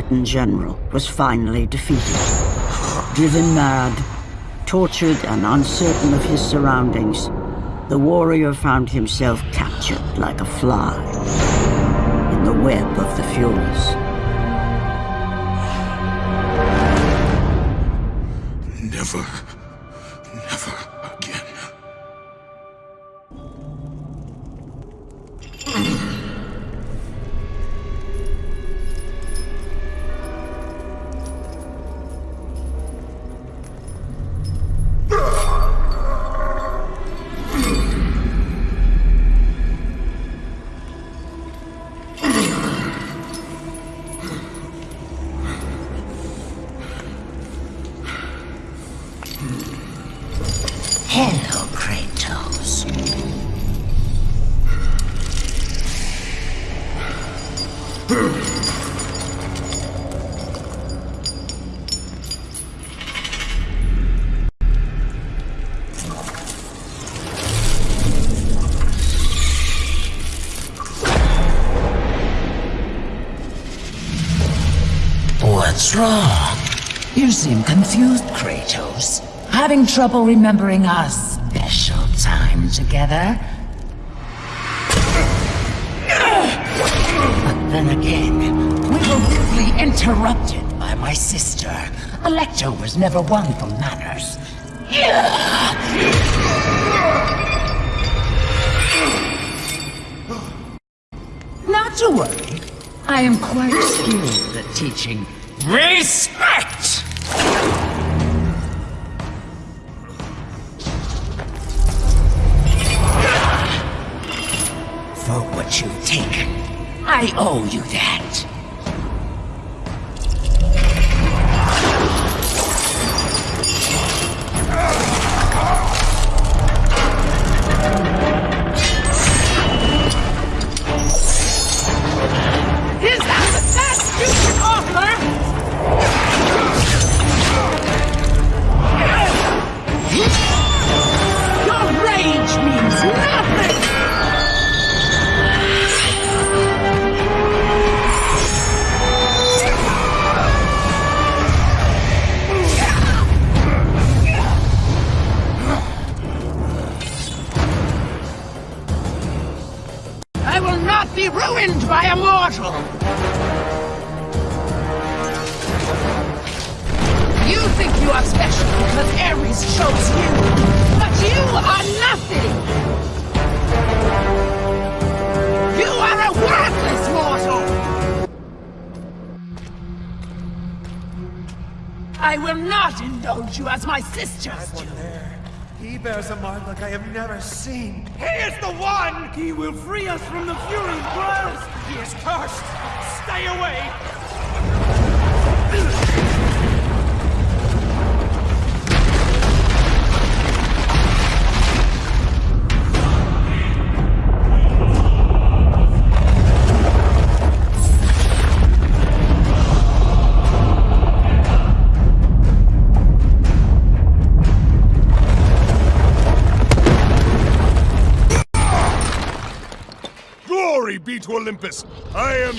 Spartan general was finally defeated. Driven mad, tortured and uncertain of his surroundings, the warrior found himself captured like a fly in the web of the Furies. Never Having trouble remembering our special time together? But then again, we were rudely interrupted by my sister. Alecto was never one for manners. Not to worry. I am quite skilled at teaching You've taken, I owe you that. I am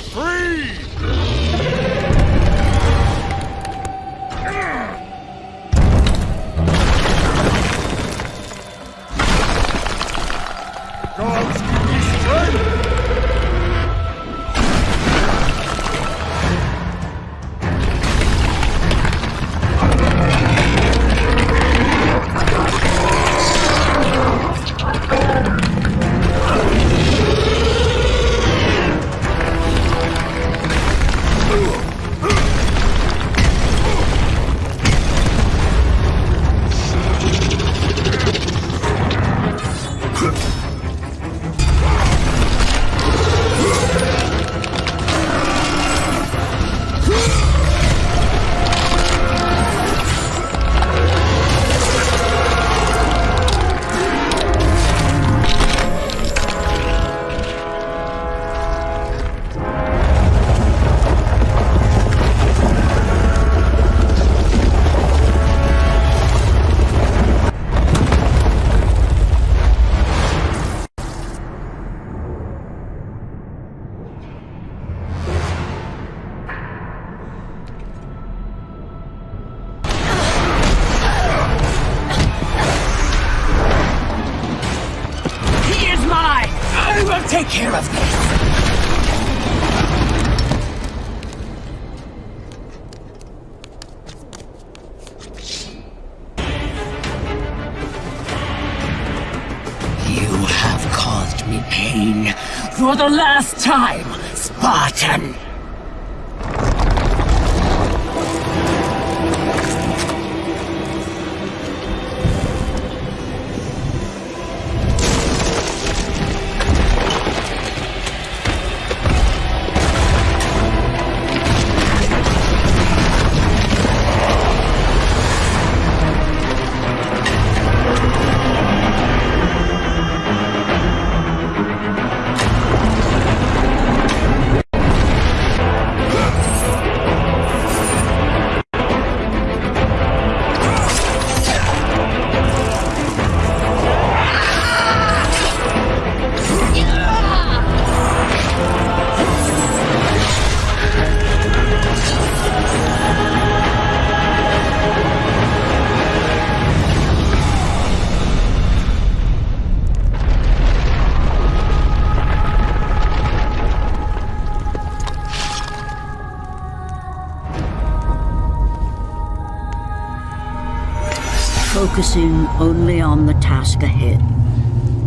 Focusing only on the task ahead,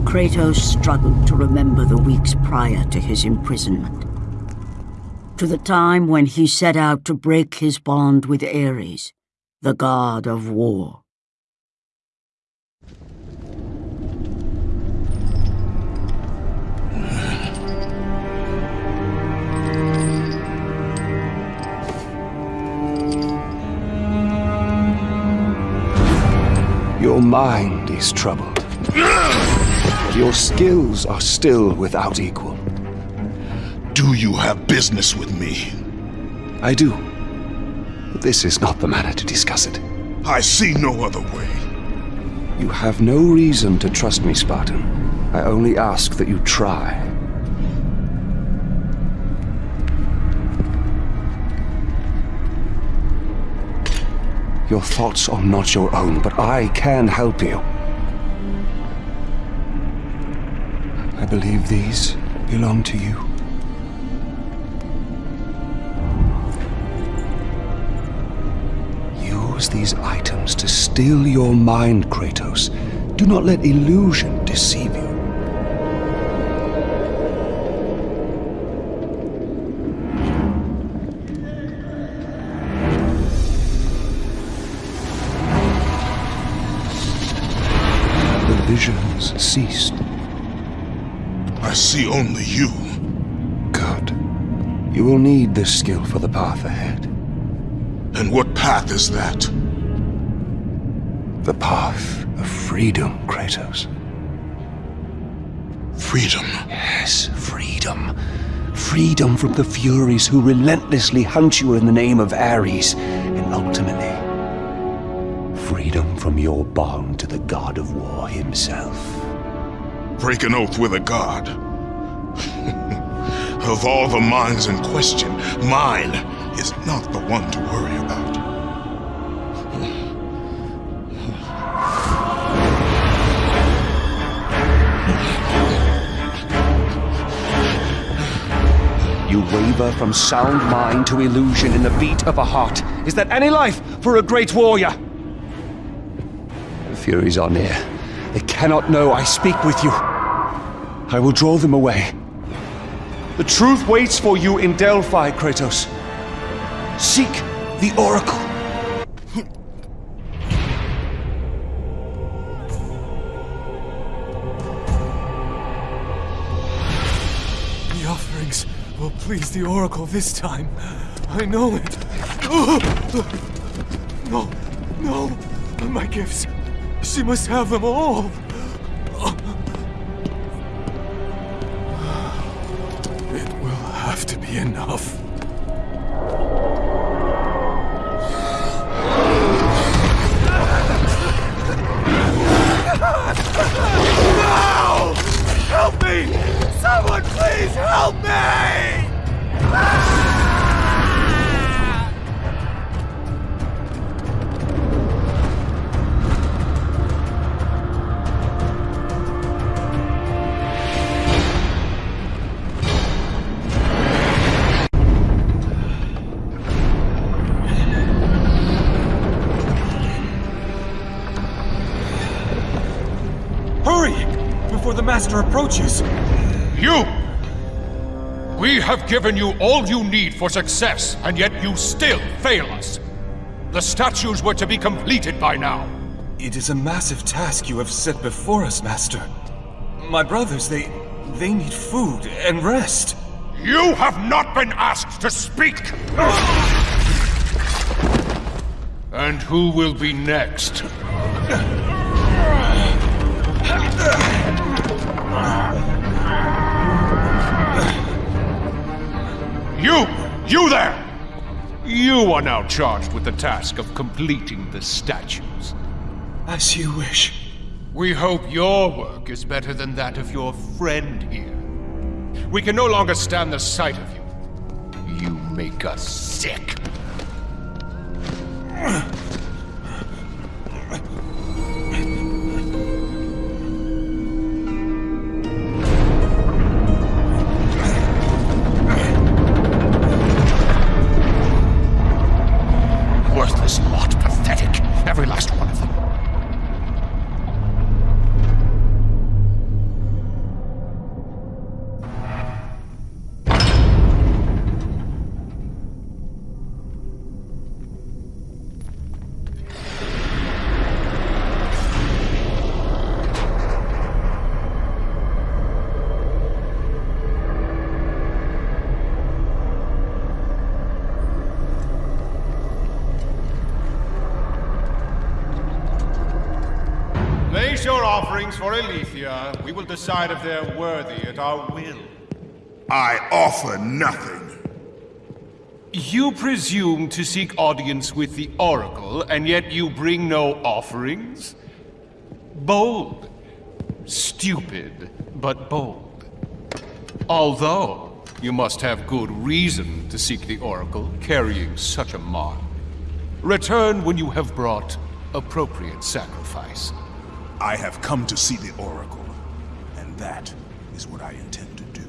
Kratos struggled to remember the weeks prior to his imprisonment. To the time when he set out to break his bond with Ares, the god of war. Your mind is troubled. Your skills are still without equal. Do you have business with me? I do. But this is not the manner to discuss it. I see no other way. You have no reason to trust me, Spartan. I only ask that you try. Your thoughts are not your own, but I can help you. I believe these belong to you. Use these items to still your mind, Kratos. Do not let illusion deceive you. Ceased. I see only you. Good. You will need this skill for the path ahead. And what path is that? The path of freedom, Kratos. Freedom. Yes, freedom. Freedom from the Furies who relentlessly hunt you in the name of Ares, from your bond to the god of war himself. Break an oath with a god. of all the minds in question, mine is not the one to worry about. You waver from sound mind to illusion in the beat of a heart. Is that any life for a great warrior? Furies are near. They cannot know I speak with you. I will draw them away. The truth waits for you in Delphi, Kratos. Seek the Oracle. The offerings will please the Oracle this time. I know it. No, no, my gifts. She must have them all. It will have to be enough. Approaches. You! We have given you all you need for success, and yet you still fail us. The statues were to be completed by now. It is a massive task you have set before us, Master. My brothers, they... they need food and rest. You have not been asked to speak! And who will be next? You! There! You are now charged with the task of completing the statues. As you wish. We hope your work is better than that of your friend here. We can no longer stand the sight of you. You make us sick. Your for Aletheia. We will decide if they're worthy at our will. I offer nothing. You presume to seek audience with the Oracle, and yet you bring no offerings? Bold. Stupid, but bold. Although, you must have good reason to seek the Oracle, carrying such a mark. Return when you have brought appropriate sacrifice. I have come to see the Oracle, and that is what I intend to do.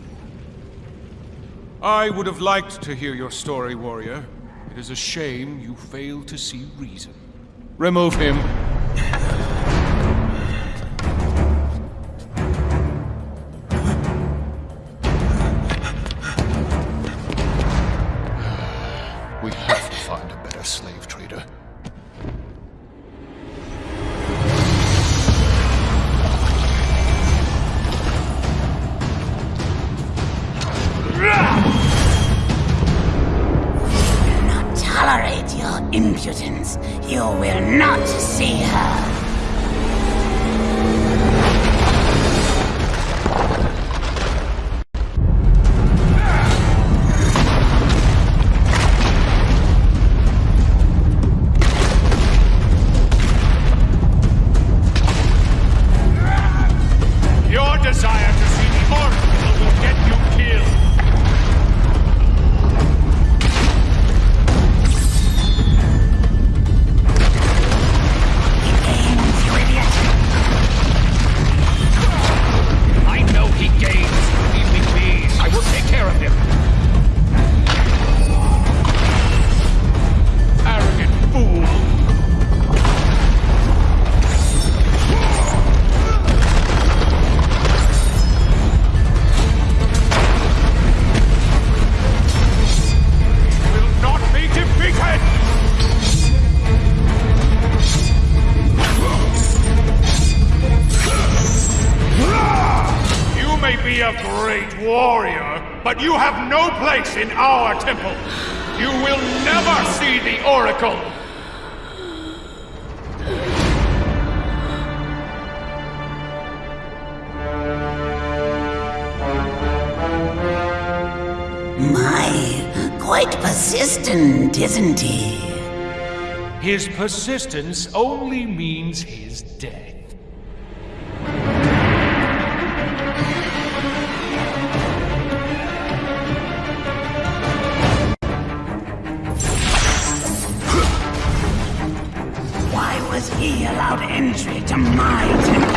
I would have liked to hear your story, warrior. It is a shame you failed to see reason. Remove him. Impudence. You will not see her. Place in our temple. You will never see the Oracle. My, quite persistent, isn't he? His persistence only means his he allowed entry to my temple?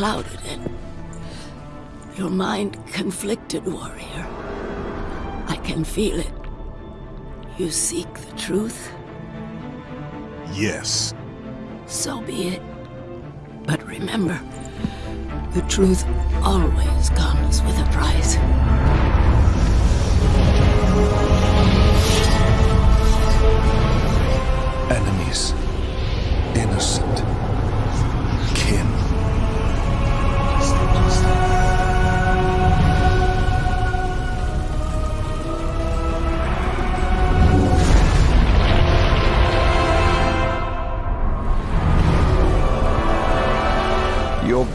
Clouded and your mind conflicted, warrior. I can feel it. You seek the truth, Yes. so be it. But remember, the truth always comes with a price. Enemies. Innocent.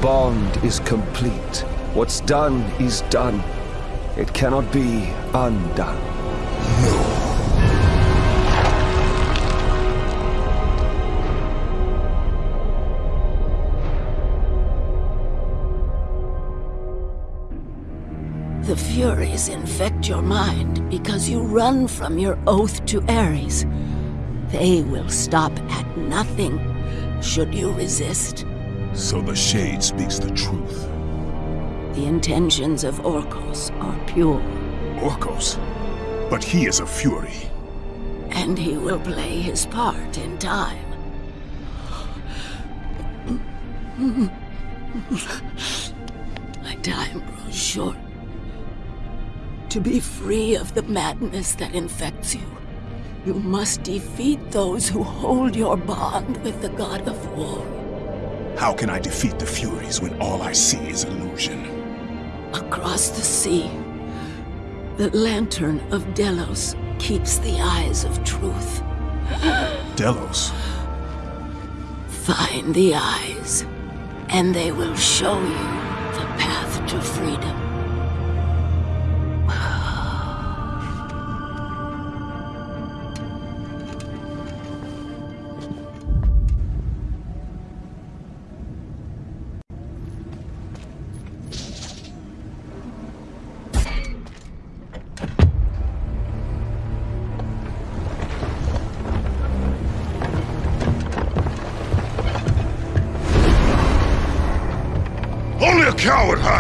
Bond is complete. What's done is done. It cannot be undone. No. The Furies infect your mind because you run from your oath to Ares. They will stop at nothing should you resist. So the Shade speaks the truth. The intentions of Orkos are pure, Orkos. But he is a Fury. and he will play his part in time. My time grows short. To be free of the madness that infects you, you must defeat those who hold your bond with the god of war. How can I defeat the Furies when all I see is illusion? Across the sea, the lantern of Delos keeps the eyes of truth. Delos. Find the eyes, and they will show you the path to freedom.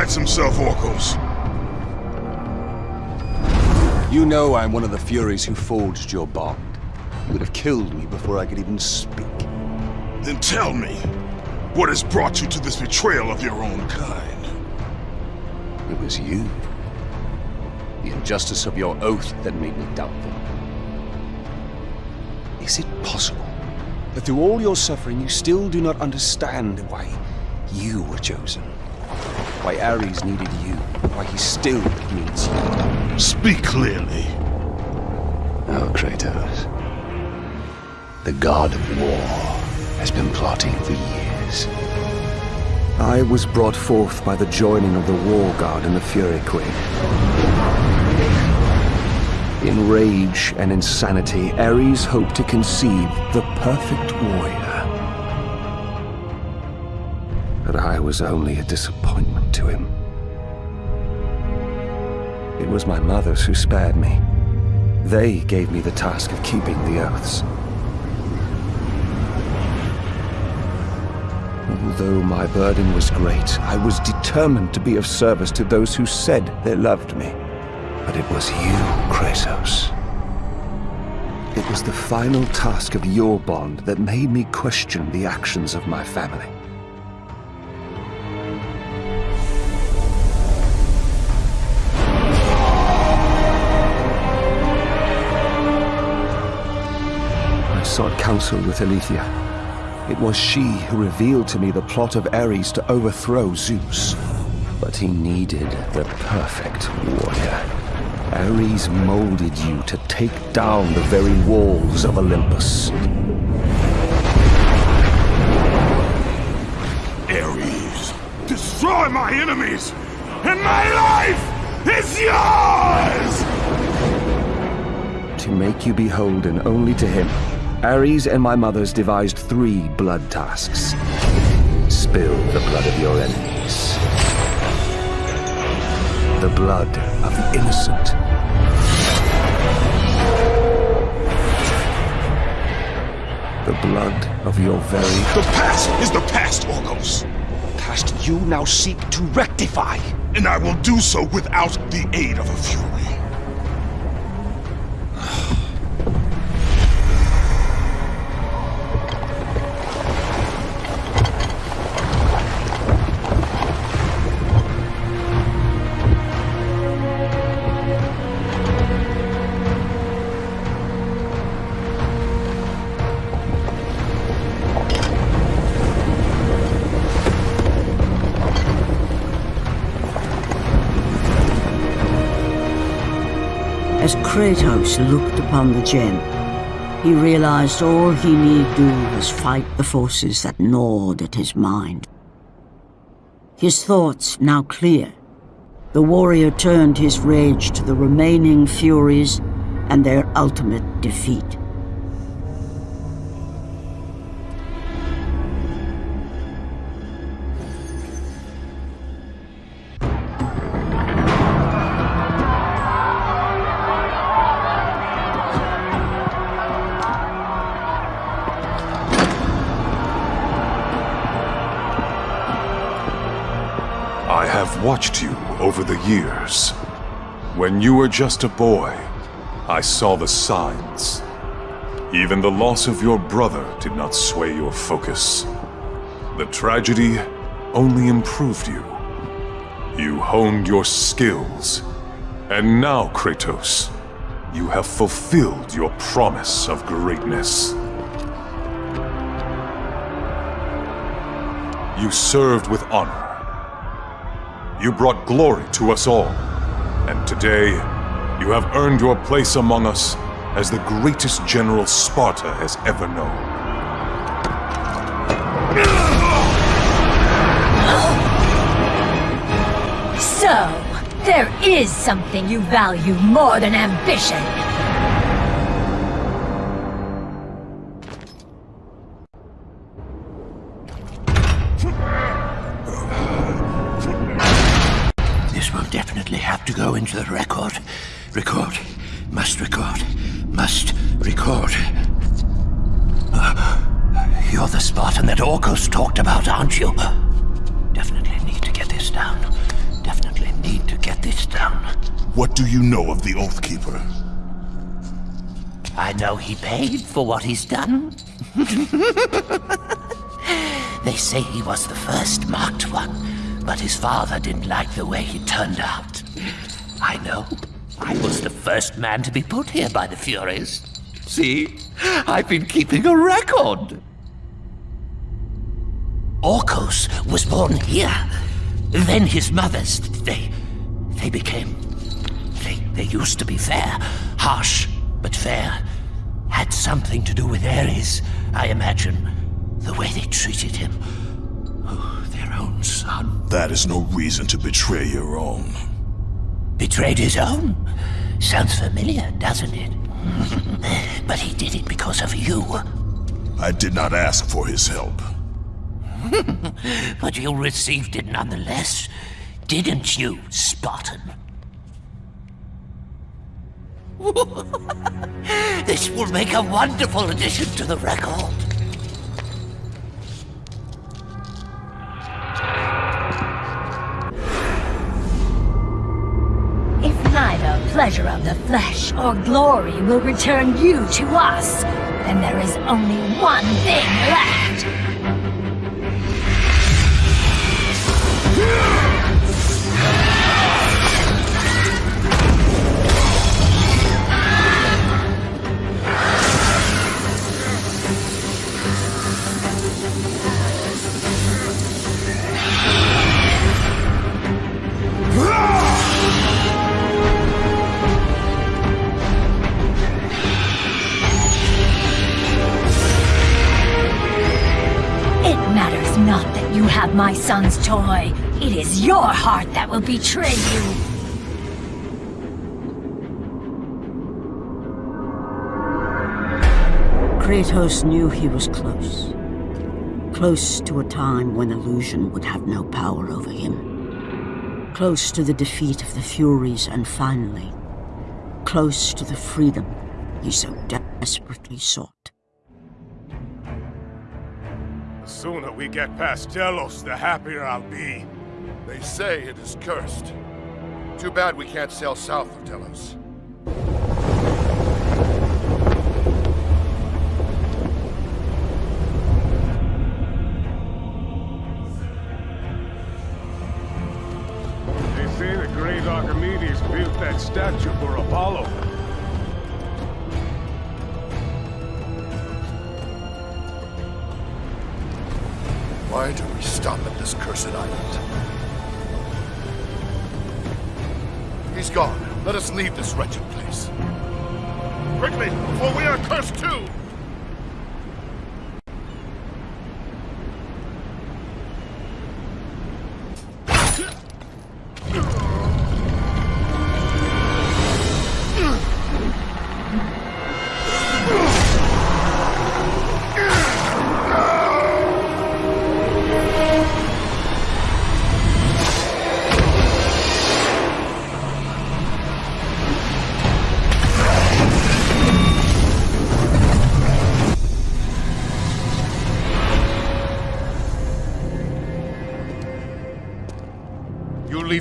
Hides himself, Orkos? You know I'm one of the Furies who forged your bond. You would have killed me before I could even speak. Then tell me, what has brought you to this betrayal of your own kind? It was you. The injustice of your oath that made me doubtful. Is it possible that through all your suffering you still do not understand why you were chosen? Why Ares needed you? Why he still needs you? Speak clearly. Oh, Kratos. The god of war has been plotting for years. I was brought forth by the joining of the War God and the Fury Queen. In rage and insanity, Ares hoped to conceive the perfect warrior. But I was only a disappointment him. It was my mothers who spared me. They gave me the task of keeping the oaths. Although my burden was great, I was determined to be of service to those who said they loved me. But it was you, Kratos. It was the final task of your bond that made me question the actions of my family. Sought counsel with Aletheia. It was she who revealed to me the plot of Ares to overthrow Zeus. But he needed the perfect warrior. Ares molded you to take down the very walls of Olympus. Ares, destroy my enemies, and my life is yours! To make you beholden only to him, Ares and my mothers devised three blood tasks. Spill the blood of your enemies. The blood of the innocent. The blood of your very The past is the past, Orkos, past you now seek to rectify. and I will do so without the aid of a Fury. Looked upon the gem, he realized all he need do was fight the forces that gnawed at his mind. His thoughts now clear, the warrior turned his rage to the remaining Furies and their ultimate defeat. Over the years. When you were just a boy, I saw the signs. Even the loss of your brother did not sway your focus. The tragedy only improved you. You honed your skills. And now, Kratos, you have fulfilled your promise of greatness. You served with honor. You brought glory to us all. And today, you have earned your place among us as the greatest general Sparta has ever known. So, there is something you value more than ambition. Know he paid for what he's done. they say he was the first marked one, but his father didn't like the way he turned out. I know. I was the first man to be put here by the Furies. See? I've been keeping a record. Orkos was born here. Then his mothers, they... they became... They, they used to be fair. Harsh, but fair. Had something to do with Ares, I imagine. The way they treated him. Oh, their own son. That is no reason to betray your own. Betrayed his own? Sounds familiar, doesn't it? but he did it because of you. I did not ask for his help. but you received it nonetheless, didn't you, Spartan? this will make a wonderful addition to the record. If neither pleasure of the flesh or glory will return you to us, then there is only one thing left. You have my son's toy. It is your heart that will betray you. Kratos knew he was close. Close to a time when illusion would have no power over him. Close to the defeat of the Furies and finally, close to the freedom he so desperately sought. Sooner we get past Delos, the happier I'll be. They say it is cursed. Too bad we can't sail south of Delos. Let us leave this wretched place. Quickly, before we are cursed too!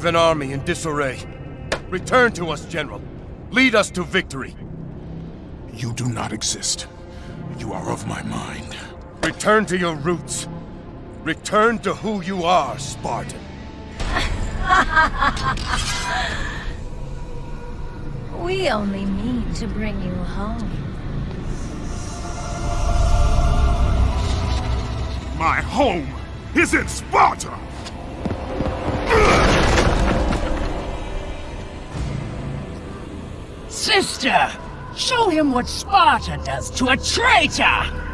Leave an army in disarray. Return to us, General. Lead us to victory. You do not exist. You are of my mind. Return to your roots. Return to who you are, Spartan. We only mean to bring you home. My home is in Sparta! Sister, show him what Sparta does to a traitor!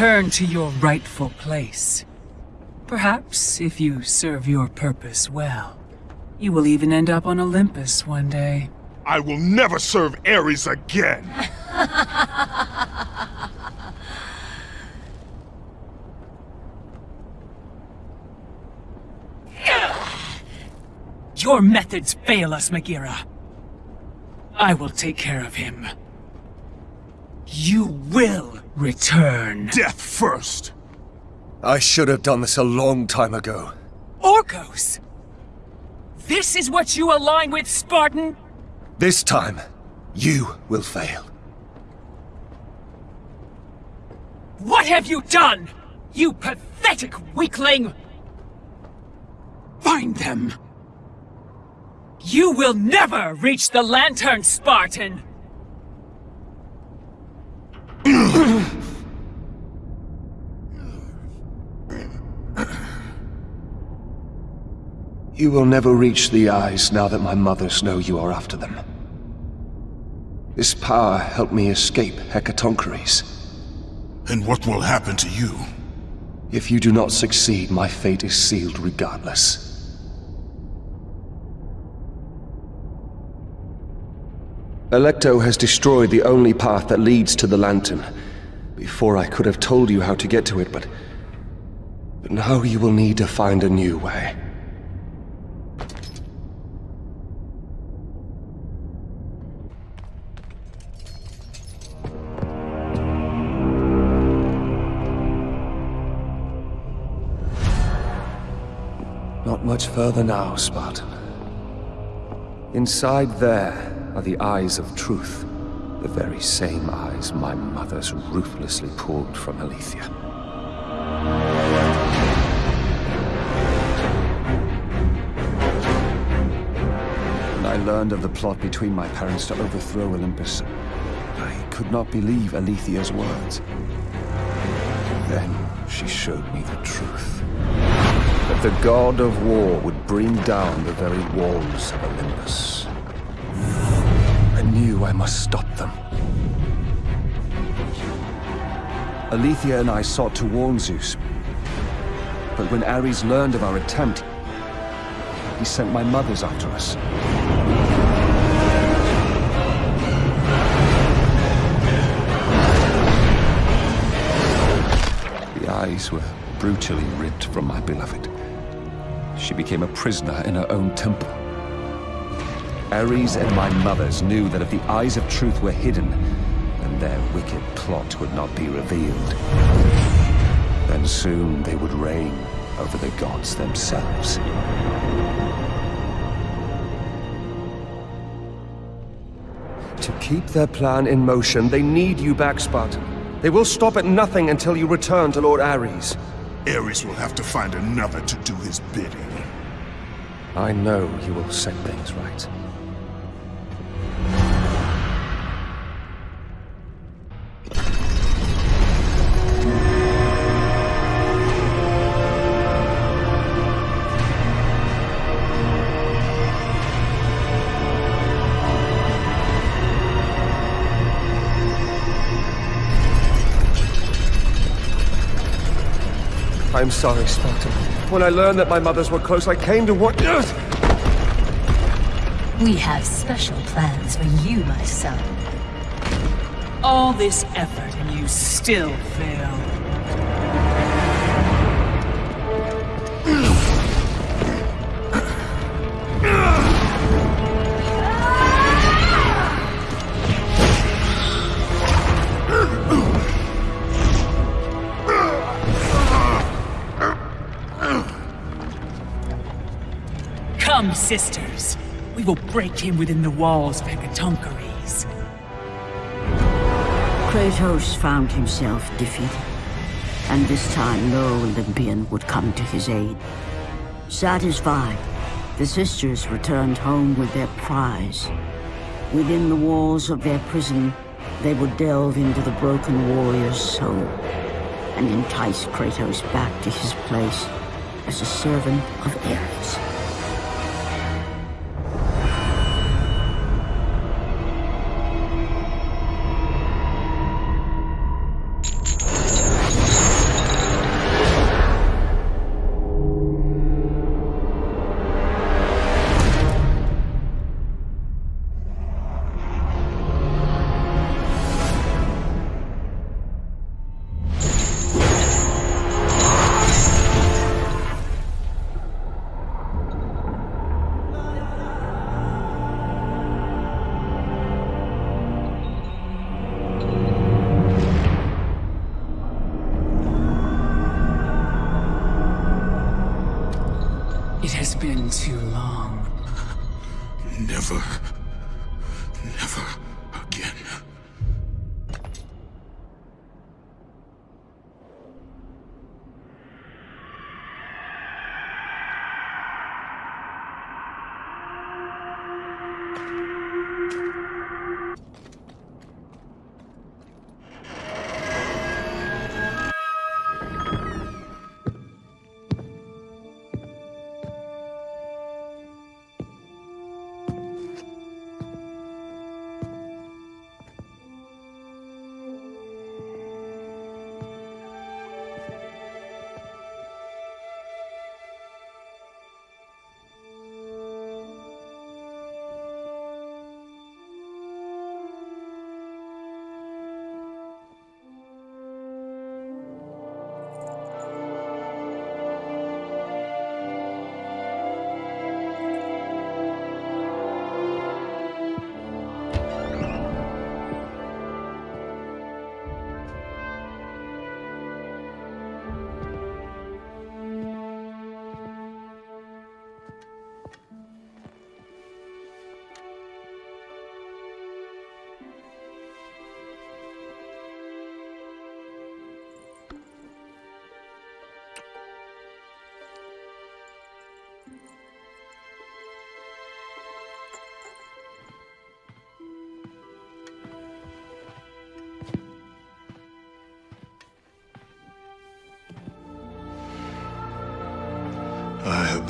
Return to your rightful place. Perhaps, if you serve your purpose well, you will even end up on Olympus one day. I will never serve Ares again! Your methods fail us, Megaera. I will take care of him. You will return. Death first! I should have done this a long time ago. Orkos! This is what you align with, Spartan? This time, you will fail. What have you done? You pathetic weakling! Find them! You will never reach the Lantern, Spartan! You will never reach the eyes now that my mothers know you are after them. This power helped me escape Hecatoncheires. And what will happen to you? If you do not succeed, my fate is sealed regardless. Alecto has destroyed the only path that leads to the Lantern. Before I could have told you how to get to it, but... But now you will need to find a new way. Much further now, Spartan. Inside there are the eyes of truth. The very same eyes my mothers ruthlessly pulled from Aletheia. When I learned of the plot between my parents to overthrow Olympus, I could not believe Aletheia's words. Then she showed me the truth. The god of war would bring down the very walls of Olympus. I knew I must stop them. Aletheia and I sought to warn Zeus. But when Ares learned of our attempt, he sent my mothers after us. The eyes were brutally ripped from my beloved. She became a prisoner in her own temple. Ares and my mothers knew that if the eyes of truth were hidden, then their wicked plot would not be revealed. Then soon they would reign over the gods themselves. To keep their plan in motion, they need you back, Spartan. They will stop at nothing until you return to Lord Ares. Ares will have to find another to do his bidding. I know you will set things right. Sorry, Spartan. When I learned that my mothers were close, I came to what... We have special plans for you, my son. All this effort and you still fail. Sisters. We will break him within the walls of Hecatoncheires. Kratos found himself defeated, and this time no Olympian would come to his aid. Satisfied, the sisters returned home with their prize. Within the walls of their prison, they would delve into the broken warrior's soul and entice Kratos back to his place as a servant of Ares.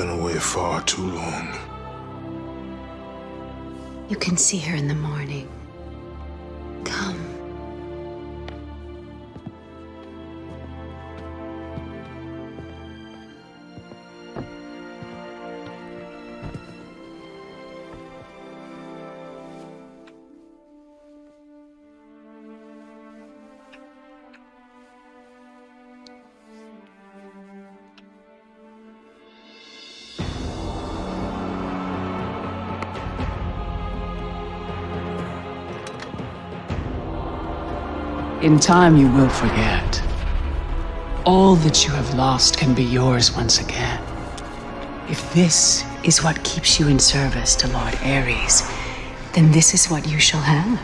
Been away far too long. You can see her in the morning. In time, you will forget. All that you have lost can be yours once again. If this is what keeps you in service to Lord Ares, then this is what you shall have.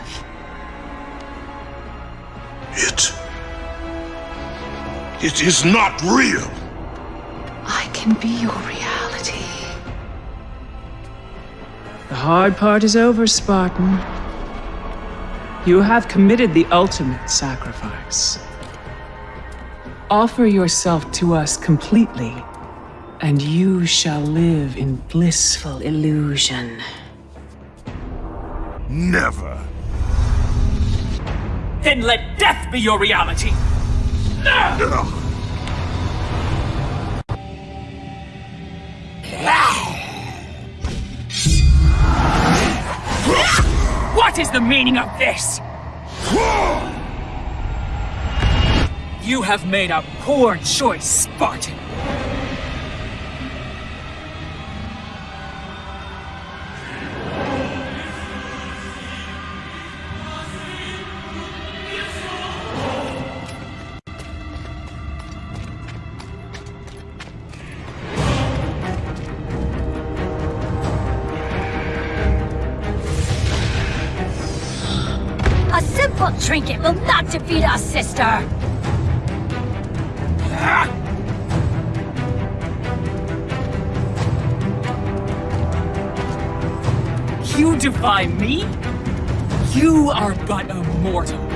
It. It is not real! I can be your reality. The hard part is over, Spartan. You have committed the ultimate sacrifice. Offer yourself to us completely, and you shall live in blissful illusion. Never. Then let death be your reality! What is the meaning of this? You have made a poor choice, Spartan. Simple will not defeat us, sister! You defy me? You are but a mortal.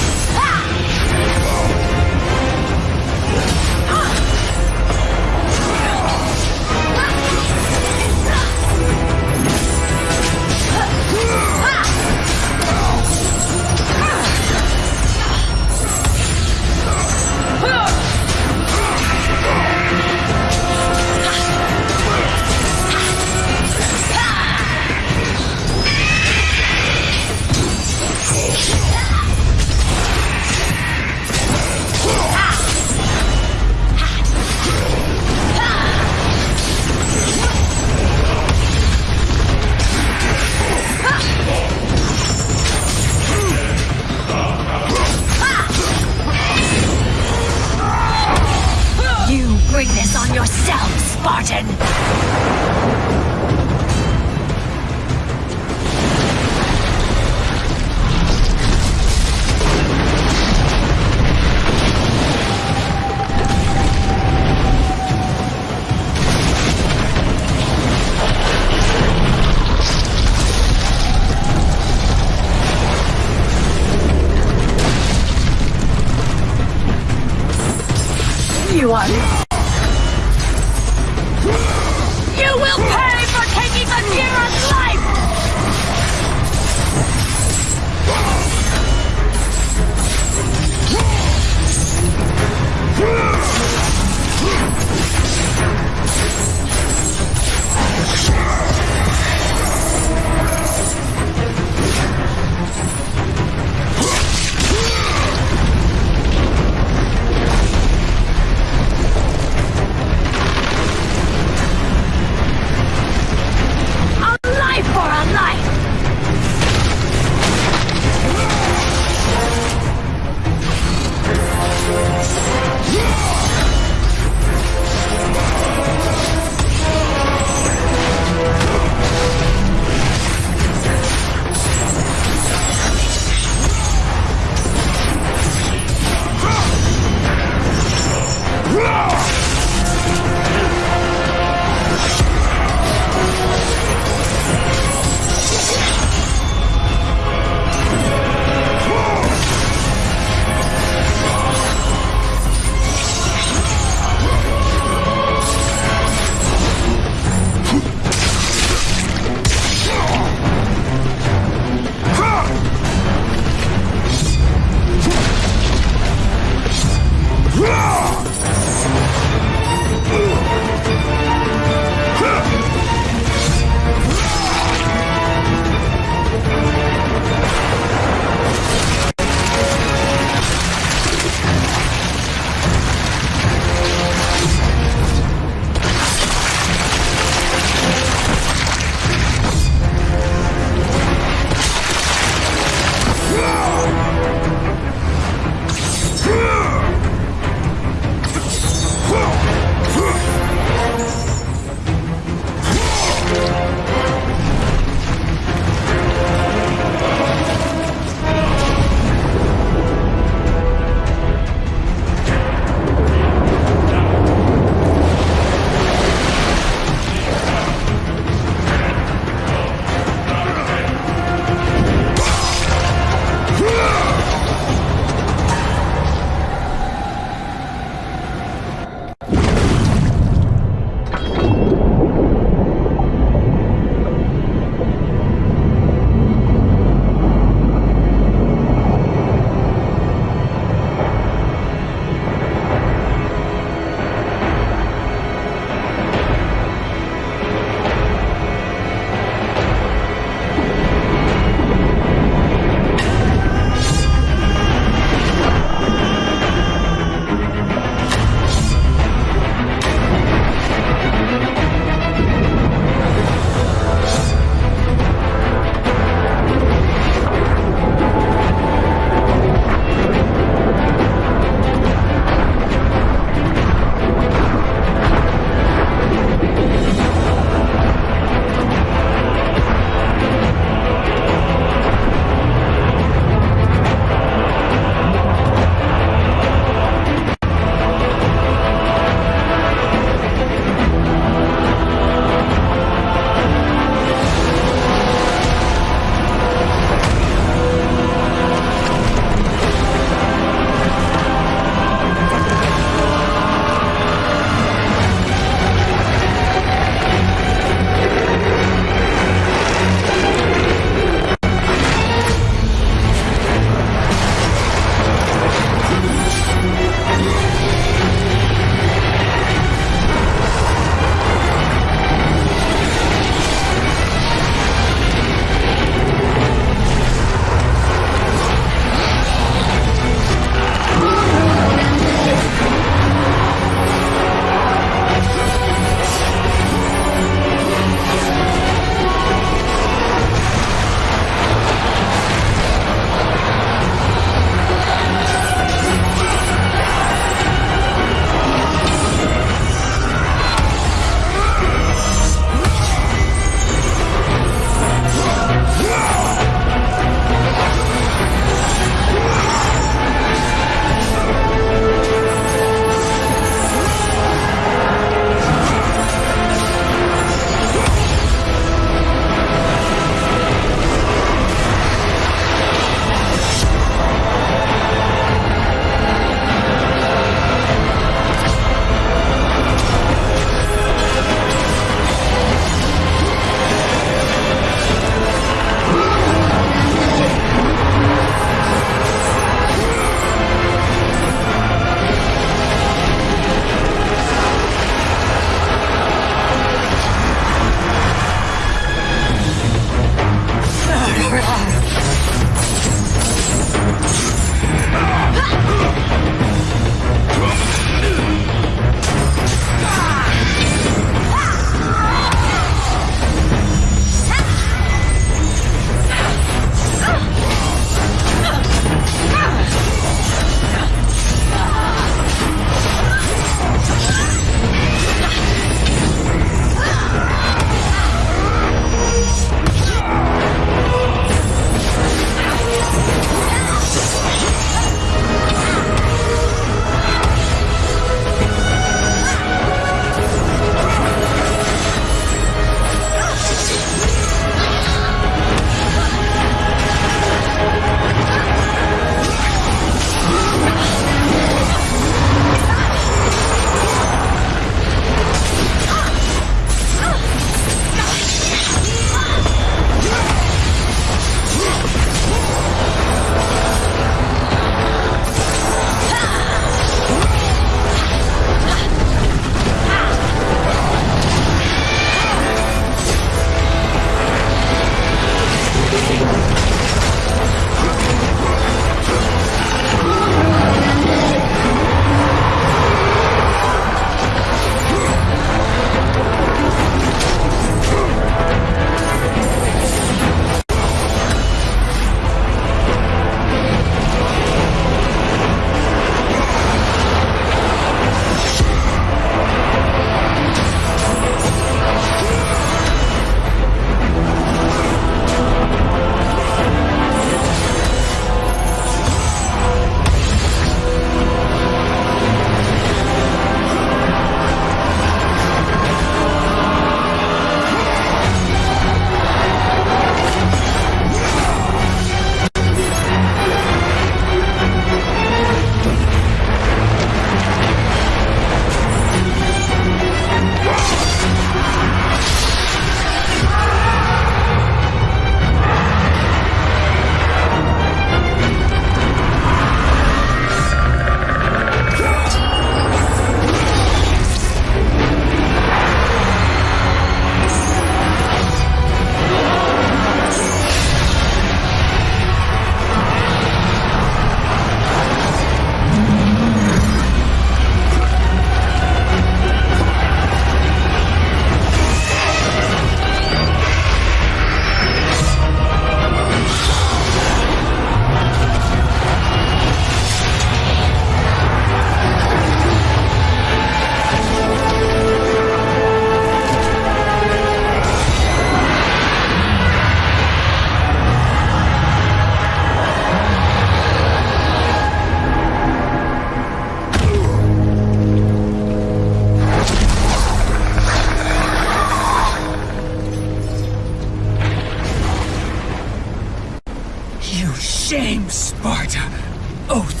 Oathbreaker!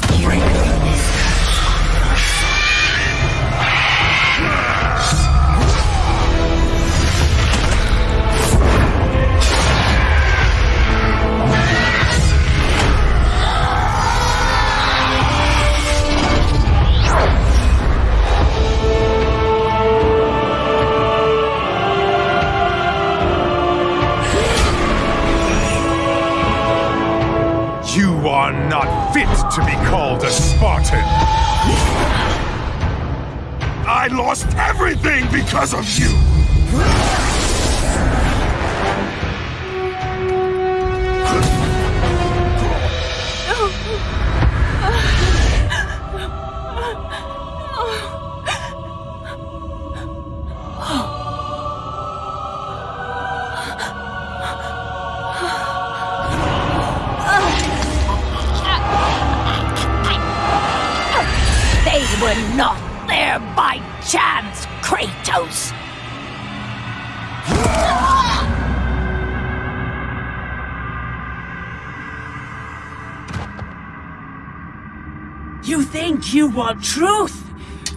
Want truth,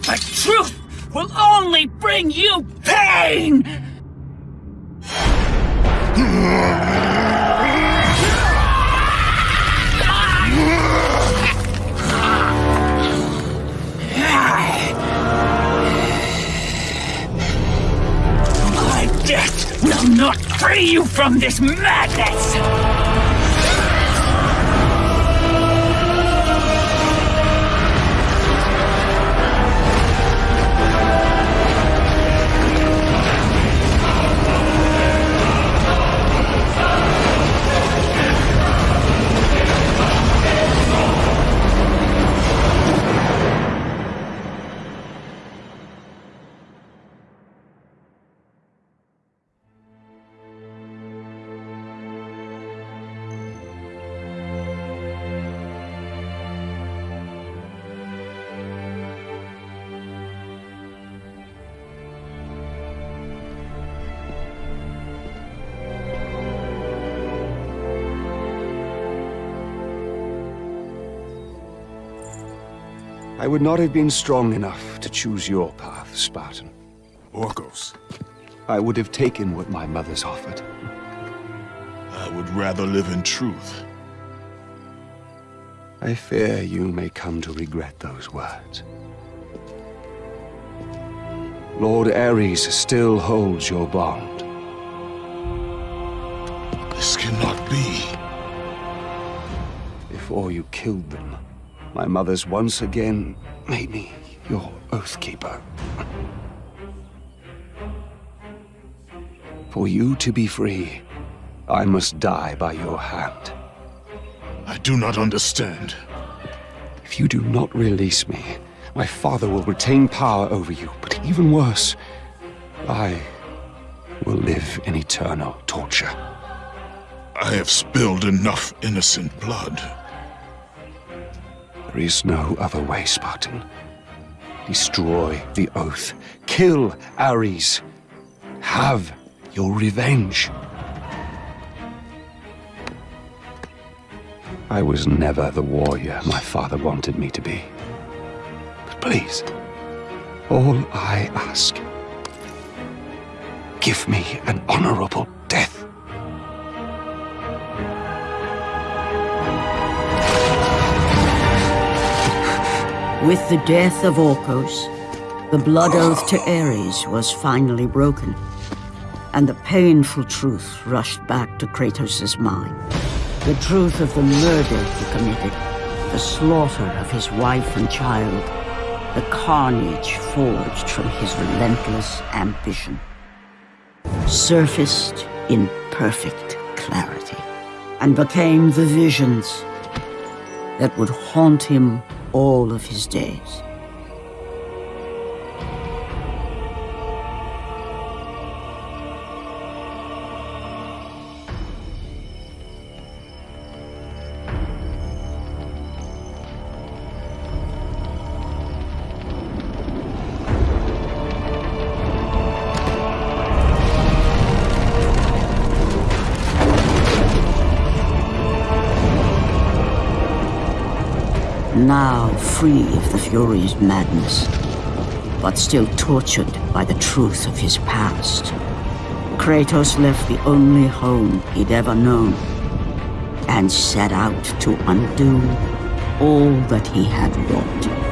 but truth will only bring you pain! My death will not free you from this madness! I would not have been strong enough to choose your path, Spartan. Orkos. I would have taken what my mothers offered. I would rather live in truth. I fear you may come to regret those words. Lord Ares still holds your bond. This cannot be. Before you killed them, my mothers once again made me your Oathkeeper. For you to be free, I must die by your hand. I do not understand. If you do not release me, my father will retain power over you, but even worse, I will live in eternal torture. I have spilled enough innocent blood. There is no other way, Spartan. Destroy the Oath. Kill Ares. Have your revenge. I was never the warrior my father wanted me to be. But please, all I ask, give me an honorable death. With the death of Orkos, the blood oath to Ares was finally broken, and the painful truth rushed back to Kratos' mind. The truth of the murder he committed, the slaughter of his wife and child, the carnage forged from his relentless ambition, surfaced in perfect clarity, and became the visions that would haunt him all of his days. Now free of the Fury's madness, but still tortured by the truth of his past. Kratos left the only home he'd ever known and set out to undo all that he had wrought.